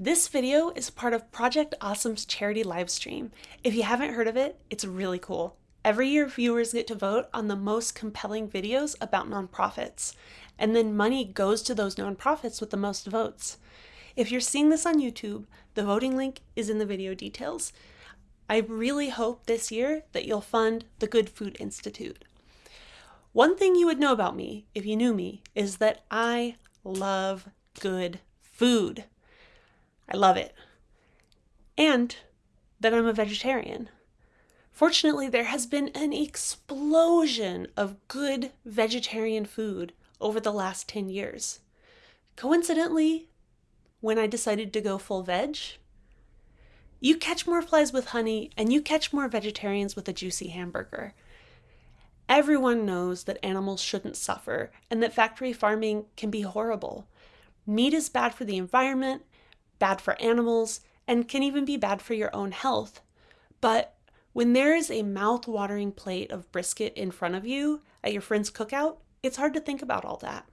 This video is part of Project Awesome's charity livestream. If you haven't heard of it, it's really cool. Every year, viewers get to vote on the most compelling videos about nonprofits, and then money goes to those nonprofits with the most votes. If you're seeing this on YouTube, the voting link is in the video details. I really hope this year that you'll fund the Good Food Institute. One thing you would know about me, if you knew me, is that I love good food. I love it. And that I'm a vegetarian. Fortunately, there has been an explosion of good vegetarian food over the last 10 years. Coincidentally, when I decided to go full veg, you catch more flies with honey and you catch more vegetarians with a juicy hamburger. Everyone knows that animals shouldn't suffer and that factory farming can be horrible. Meat is bad for the environment bad for animals, and can even be bad for your own health. But when there is a mouth-watering plate of brisket in front of you at your friend's cookout, it's hard to think about all that.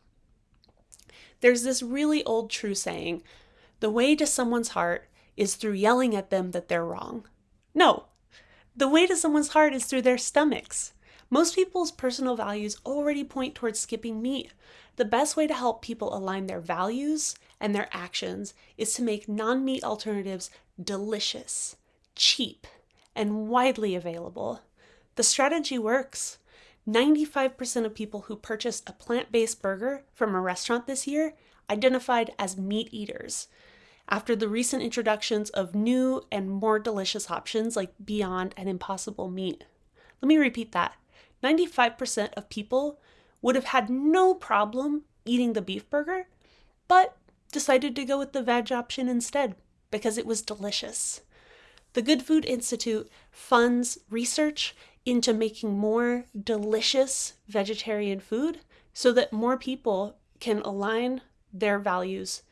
There's this really old true saying, the way to someone's heart is through yelling at them that they're wrong. No, the way to someone's heart is through their stomachs. Most people's personal values already point towards skipping meat. The best way to help people align their values and their actions is to make non-meat alternatives delicious, cheap, and widely available. The strategy works. 95% of people who purchased a plant-based burger from a restaurant this year identified as meat eaters. After the recent introductions of new and more delicious options like Beyond and Impossible Meat. Let me repeat that. 95% of people would have had no problem eating the beef burger, but decided to go with the veg option instead because it was delicious. The Good Food Institute funds research into making more delicious vegetarian food so that more people can align their values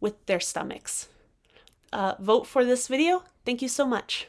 with their stomachs. Uh, vote for this video. Thank you so much.